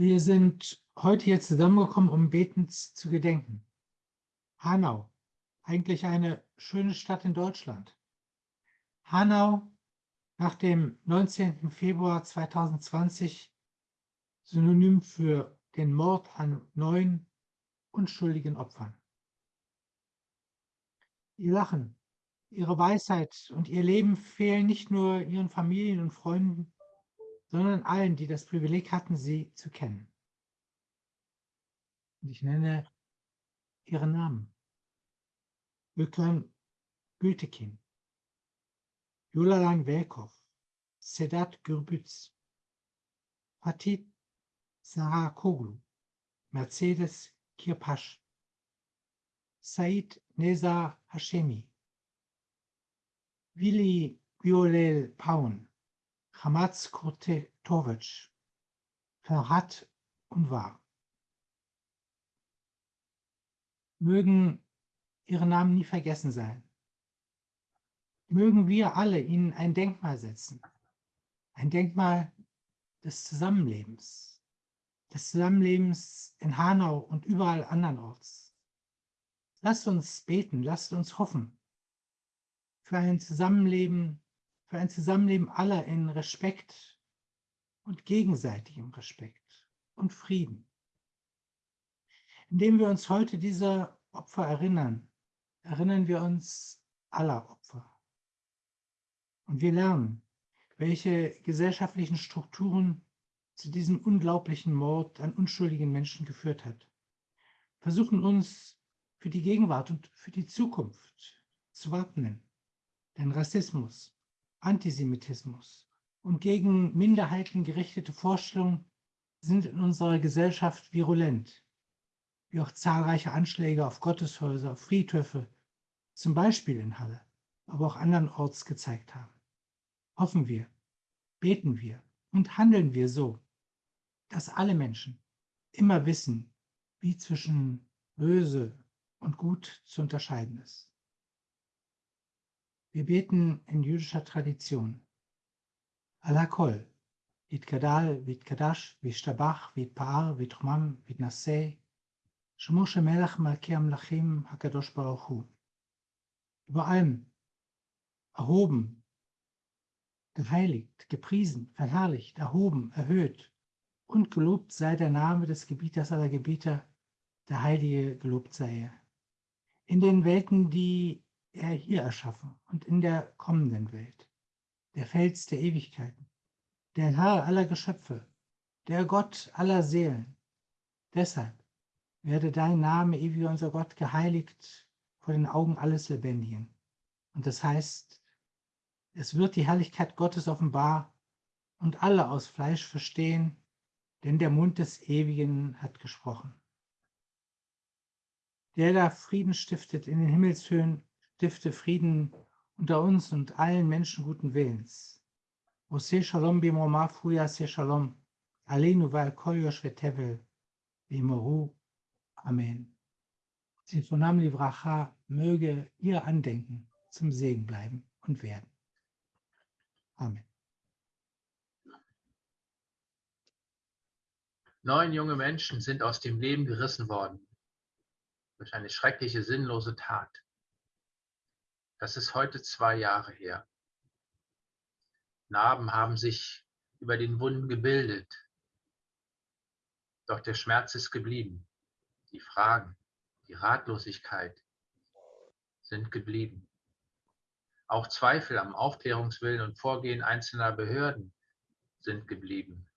Wir sind heute hier zusammengekommen, um betend zu gedenken. Hanau, eigentlich eine schöne Stadt in Deutschland. Hanau nach dem 19. Februar 2020 synonym für den Mord an neun unschuldigen Opfern. Ihr Lachen, ihre Weisheit und ihr Leben fehlen nicht nur ihren Familien und Freunden, sondern allen, die das Privileg hatten, sie zu kennen. Und ich nenne ihren Namen. Öklan Gültekin, Jolalan Velkov, Sedat Gürbüz, Fatih Sarah Koglu, Mercedes Kirpasch, Said Neza Hashemi, Willi Violel Paun, Ferhat und War. Mögen ihre Namen nie vergessen sein. Mögen wir alle ihnen ein Denkmal setzen. Ein Denkmal des Zusammenlebens. Des Zusammenlebens in Hanau und überall andernorts. Lasst uns beten, lasst uns hoffen für ein Zusammenleben, für ein Zusammenleben aller in Respekt und gegenseitigem Respekt und Frieden. Indem wir uns heute dieser Opfer erinnern, erinnern wir uns aller Opfer. Und wir lernen, welche gesellschaftlichen Strukturen zu diesem unglaublichen Mord an unschuldigen Menschen geführt hat. Versuchen uns für die Gegenwart und für die Zukunft zu wappnen. Denn Rassismus, Antisemitismus und gegen Minderheiten gerichtete Vorstellungen sind in unserer Gesellschaft virulent, wie auch zahlreiche Anschläge auf Gotteshäuser, auf Friedhöfe, zum Beispiel in Halle, aber auch andernorts gezeigt haben. Hoffen wir, beten wir und handeln wir so, dass alle Menschen immer wissen, wie zwischen böse und gut zu unterscheiden ist. Wir beten in jüdischer Tradition. Alakol, Vidgadal, Vidkadash, Vishtabach, Vidpar, Vidrumam, Vidnaseh, Shemo Shemelach Malki Amlachim HaKadosh Baruch. Über allem erhoben, geheiligt, gepriesen, verherrlicht, erhoben, erhöht und gelobt sei der Name des Gebieters aller Gebieter, der Heilige gelobt sei er. In den Welten, die er hier erschaffen und in der kommenden Welt, der Fels der Ewigkeiten, der Herr aller Geschöpfe, der Gott aller Seelen. Deshalb werde dein Name, ewig unser Gott, geheiligt vor den Augen alles Lebendigen. Und das heißt, es wird die Herrlichkeit Gottes offenbar und alle aus Fleisch verstehen, denn der Mund des Ewigen hat gesprochen. Der da Frieden stiftet in den Himmelshöhen, stifte Frieden unter uns und allen Menschen guten Willens. Ose Shalom bimoma fuya se Shalom, Aleinu val kol yoshvetevel, bimoru. Amen. Zifonam Livracha möge ihr Andenken zum Segen bleiben und werden. Amen. Neun junge Menschen sind aus dem Leben gerissen worden durch eine schreckliche, sinnlose Tat. Das ist heute zwei Jahre her. Narben haben sich über den Wunden gebildet. Doch der Schmerz ist geblieben. Die Fragen, die Ratlosigkeit sind geblieben. Auch Zweifel am Aufklärungswillen und Vorgehen einzelner Behörden sind geblieben.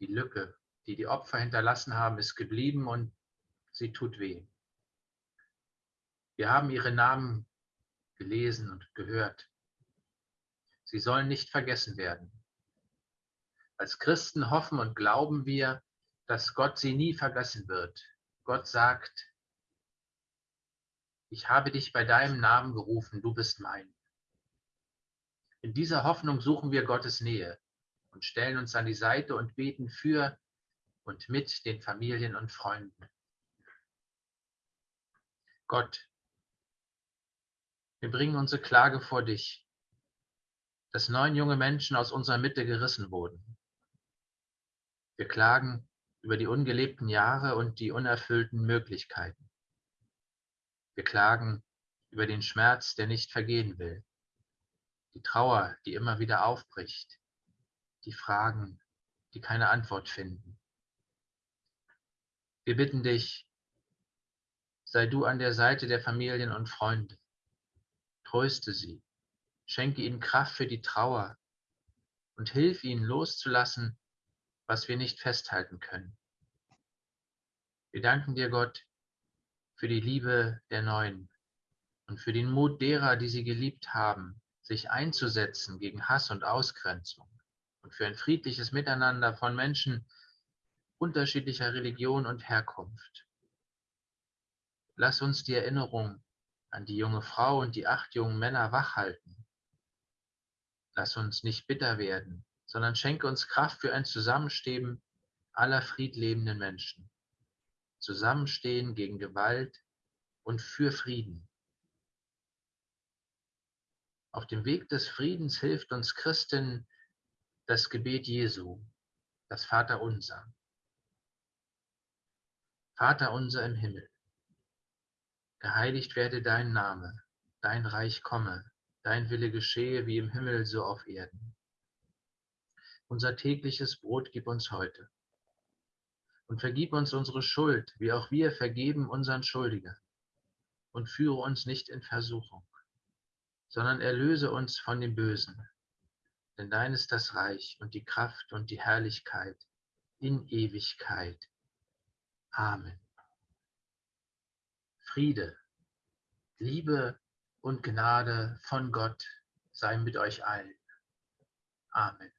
Die Lücke, die die Opfer hinterlassen haben, ist geblieben und sie tut weh. Wir haben ihre Namen gelesen und gehört. Sie sollen nicht vergessen werden. Als Christen hoffen und glauben wir, dass Gott sie nie vergessen wird. Gott sagt, ich habe dich bei deinem Namen gerufen, du bist mein. In dieser Hoffnung suchen wir Gottes Nähe und stellen uns an die Seite und beten für und mit den Familien und Freunden. Gott, wir bringen unsere Klage vor dich, dass neun junge Menschen aus unserer Mitte gerissen wurden. Wir klagen über die ungelebten Jahre und die unerfüllten Möglichkeiten. Wir klagen über den Schmerz, der nicht vergehen will, die Trauer, die immer wieder aufbricht, die Fragen, die keine Antwort finden. Wir bitten dich, sei du an der Seite der Familien und Freunde. Tröste sie, schenke ihnen Kraft für die Trauer und hilf ihnen loszulassen, was wir nicht festhalten können. Wir danken dir, Gott, für die Liebe der Neuen und für den Mut derer, die sie geliebt haben, sich einzusetzen gegen Hass und Ausgrenzung und für ein friedliches Miteinander von Menschen unterschiedlicher Religion und Herkunft. Lass uns die Erinnerung an die junge Frau und die acht jungen Männer wachhalten. Lass uns nicht bitter werden, sondern schenke uns Kraft für ein Zusammenstehen aller friedlebenden Menschen. Zusammenstehen gegen Gewalt und für Frieden. Auf dem Weg des Friedens hilft uns Christen das Gebet Jesu, das Vaterunser. Vater unser im Himmel, geheiligt werde dein Name, dein Reich komme, dein Wille geschehe wie im Himmel so auf Erden. Unser tägliches Brot gib uns heute und vergib uns unsere Schuld, wie auch wir vergeben unseren Schuldigern. Und führe uns nicht in Versuchung, sondern erlöse uns von dem Bösen. Denn dein ist das Reich und die Kraft und die Herrlichkeit in Ewigkeit. Amen. Friede, Liebe und Gnade von Gott sei mit euch allen. Amen.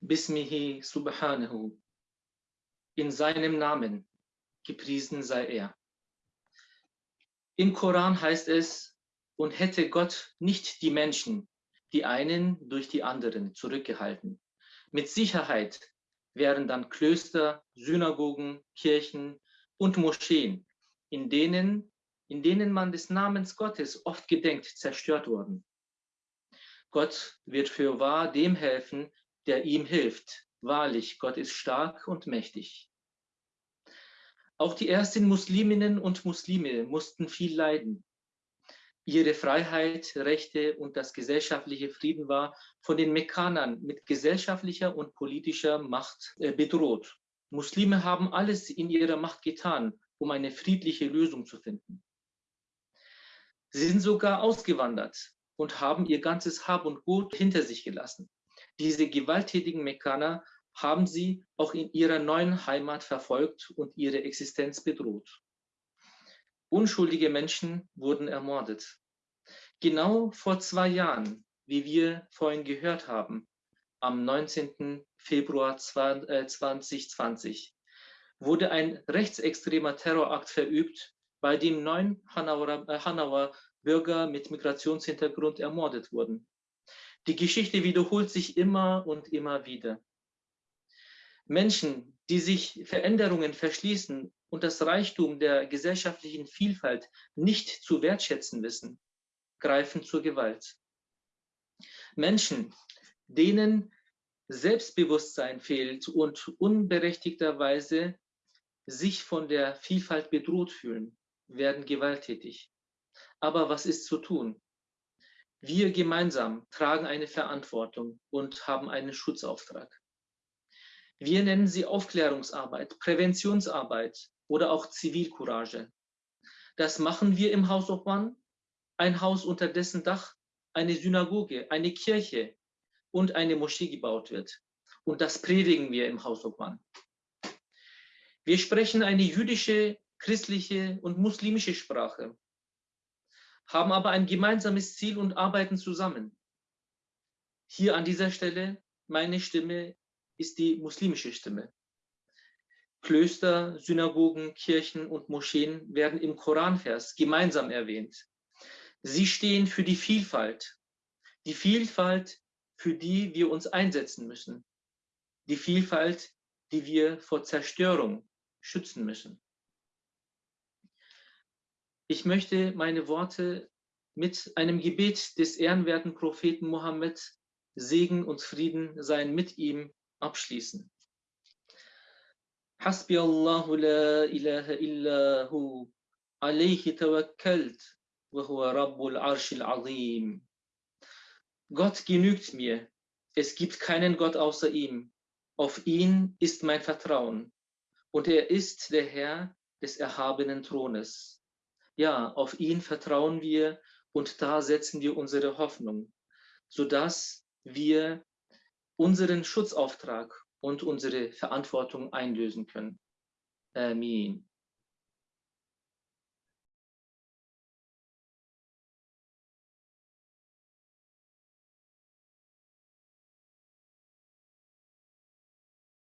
Bismihi subhanahu. In seinem Namen gepriesen sei er. Im Koran heißt es, und hätte Gott nicht die Menschen, die einen durch die anderen zurückgehalten. Mit Sicherheit wären dann Klöster, Synagogen, Kirchen und Moscheen, in denen, in denen man des Namens Gottes oft gedenkt, zerstört worden. Gott wird für wahr dem helfen, der ihm hilft. Wahrlich, Gott ist stark und mächtig. Auch die ersten Musliminnen und Muslime mussten viel leiden. Ihre Freiheit, Rechte und das gesellschaftliche Frieden war von den Mekkanern mit gesellschaftlicher und politischer Macht äh, bedroht. Muslime haben alles in ihrer Macht getan, um eine friedliche Lösung zu finden. Sie sind sogar ausgewandert und haben ihr ganzes Hab und Gut hinter sich gelassen. Diese gewalttätigen Mekkaner haben sie auch in ihrer neuen Heimat verfolgt und ihre Existenz bedroht. Unschuldige Menschen wurden ermordet. Genau vor zwei Jahren, wie wir vorhin gehört haben, am 19. Februar 2020, äh, wurde ein rechtsextremer Terrorakt verübt, bei dem neun äh, Hanauer Bürger mit Migrationshintergrund ermordet wurden. Die Geschichte wiederholt sich immer und immer wieder. Menschen, die sich Veränderungen verschließen und das Reichtum der gesellschaftlichen Vielfalt nicht zu wertschätzen wissen, greifen zur Gewalt. Menschen, denen Selbstbewusstsein fehlt und unberechtigterweise sich von der Vielfalt bedroht fühlen, werden gewalttätig. Aber was ist zu tun? Wir gemeinsam tragen eine Verantwortung und haben einen Schutzauftrag. Wir nennen sie Aufklärungsarbeit, Präventionsarbeit oder auch Zivilcourage. Das machen wir im Haus One, ein Haus unter dessen Dach eine Synagoge, eine Kirche und eine Moschee gebaut wird. Und das predigen wir im Haus One. Wir sprechen eine jüdische, christliche und muslimische Sprache haben aber ein gemeinsames Ziel und arbeiten zusammen. Hier an dieser Stelle, meine Stimme ist die muslimische Stimme. Klöster, Synagogen, Kirchen und Moscheen werden im Koranvers gemeinsam erwähnt. Sie stehen für die Vielfalt, die Vielfalt, für die wir uns einsetzen müssen, die Vielfalt, die wir vor Zerstörung schützen müssen. Ich möchte meine Worte mit einem Gebet des ehrenwerten Propheten Mohammed, Segen und Frieden sein mit ihm, abschließen. حسبي الله لا إله إلا هو عليه توكلت وهو رب العرش العظيم Gott genügt mir. Es gibt keinen Gott außer ihm. Auf ihn ist mein Vertrauen. Und er ist der Herr des erhabenen Thrones. Ja, auf ihn vertrauen wir und da setzen wir unsere Hoffnung, sodass wir unseren Schutzauftrag und unsere Verantwortung einlösen können. Amen.